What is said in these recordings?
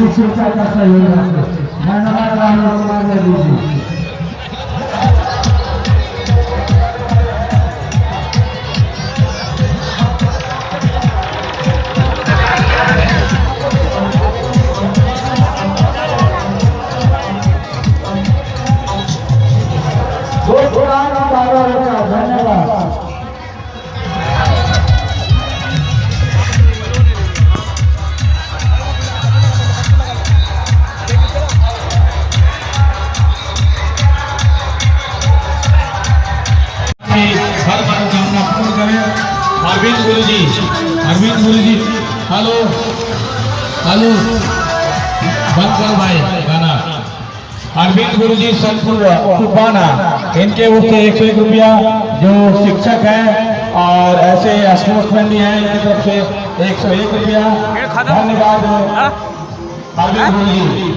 हमारा इसकी शिक्षा का की हर मनोकामना पूर्ण करें। अरविंद गुरु जी अरविंद गुरु जी हेलो हेलो बंद करो भाई गाना। अरविंद गुरु जी संतपुर कुपाना इनके ओर से एक सौ एक रुपया जो शिक्षक है और ऐसे स्पोर्ट्समैन भी हैं इनकी तरफ़ से एक सौ एक रुपया। धन्यवाद। अरविंद गुरु जी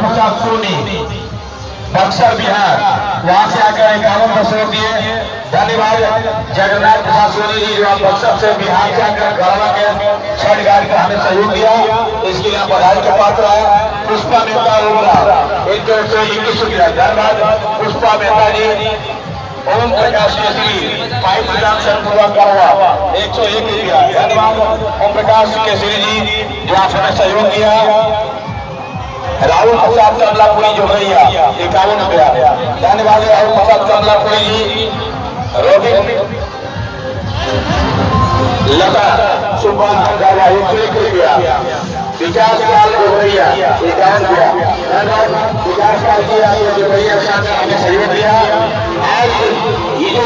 प्रसाद सोनी। बक्सर बिहार। वहाँ से आकर इक्यावन दशों दिए धन्यवाद। जगन्नाथ प्रसाद सोनी जी जो बक्सर से बिहार से आकर गढ़वा के छठ गाड़ी का हमें सहयोग दिया इसके लिए बधाई के पात्र है पुष्पा मेहता उमरा इनके ओर से इक्कीस धन्यवाद। पुष्पा मेहता जी, ओम प्रकाश केसरी, पाइप विधान सरपुरवा करवा एक सौ एक रुपया। धन्यवाद, ओम प्रकाश केसरी जी, जो आप हमें सहयोग दिया राहुल प्रसाद कमलापुरी जो भैया इक्यावन रुपया धन्यवाद राहुल प्रसाद कमलापुरी जी रोगी लता सुबह हो गया। विकास लाल जो भैया इक्यावन रुपया विकास काल किया भैया साथ हमें सहयोग दिया। आज ये जो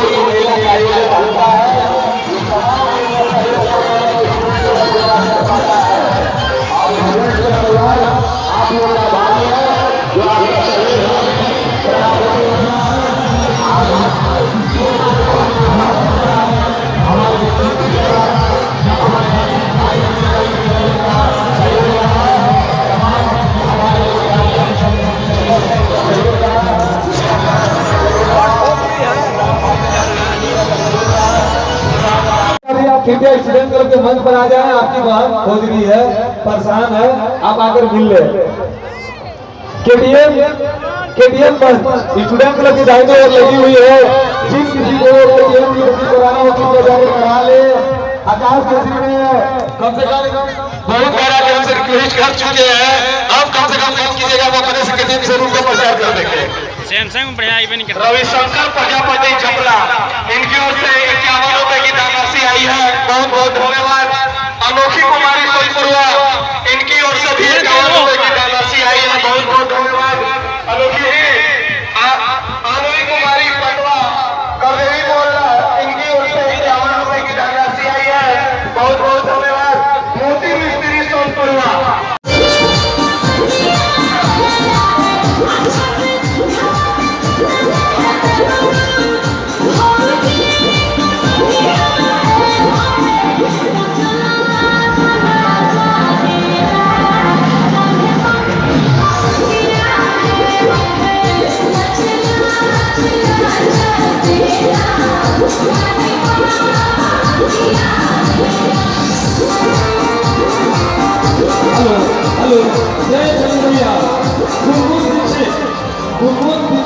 कृपया स्टूडेंट क्लब के मंच पर आ जाएँ आपकी बहन खोज रही है परेशान है आप आकर मिल ले। मंच स्टूडेंट क्लब की दाहिनी ओर लगी हुई है। जिन किसी को की कराना हो जाकर करा ले। आकाश केसरी में कम से कम बहुत बार आके हमसे रिक्वेस्ट कर चुके हैं। अब कम से कम काम कीजिएगा वो अपने का प्रचार कर देंगे। सैमसंग बढ़िया करता। रविशंकर प्रजापति चपला इनकी ओर से है। बहुत बहुत धन्यवाद। अनोखी कुमारी सोईपुरवा alıyoruz. Sayın Tanrı'ya, kurumuz için, kurumuz